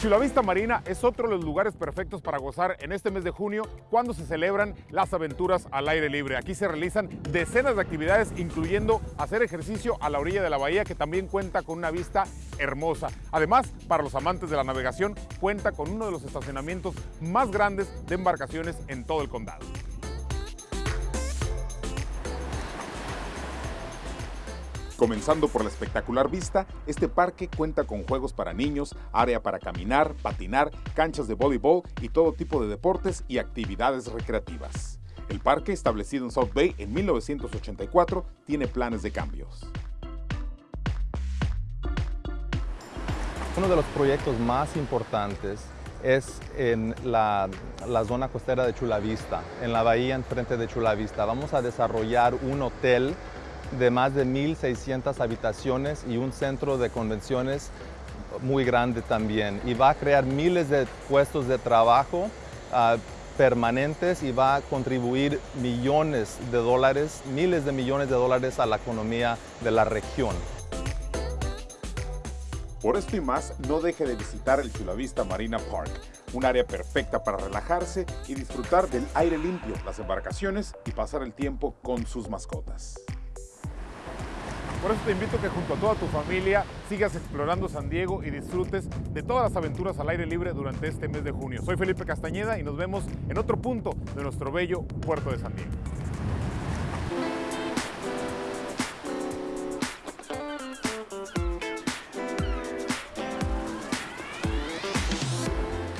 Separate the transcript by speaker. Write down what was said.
Speaker 1: Chula Vista Marina es otro de los lugares perfectos para gozar en este mes de junio cuando se celebran las aventuras al aire libre. Aquí se realizan decenas de actividades incluyendo hacer ejercicio a la orilla de la bahía que también cuenta con una vista hermosa. Además, para los amantes de la navegación, cuenta con uno de los estacionamientos más grandes de embarcaciones en todo el condado. Comenzando por la espectacular vista, este parque cuenta con juegos para niños, área para caminar, patinar, canchas de voleibol y todo tipo de deportes y actividades recreativas. El parque, establecido en South Bay en 1984, tiene planes de cambios.
Speaker 2: Uno de los proyectos más importantes es en la, zona costera de Chula Vista, en la bahía enfrente de Chula Vista. Vamos a desarrollar un hotel de más de 1.600 habitaciones y un centro de convenciones muy grande también. Y va a crear miles de puestos de trabajo uh, permanentes y va a contribuir millones de dólares, miles de millones de dólares a la economía de la región.
Speaker 1: Por esto y más, no deje de visitar el Chulavista Marina Park, un área perfecta para relajarse y disfrutar del aire limpio, las embarcaciones y pasar el tiempo con sus mascotas. Por eso te invito a que junto a toda tu familia sigas explorando San Diego y disfrutes de todas las aventuras al aire libre durante este mes de junio. Soy Felipe Castañeda y nos vemos en otro punto de nuestro bello puerto de San Diego.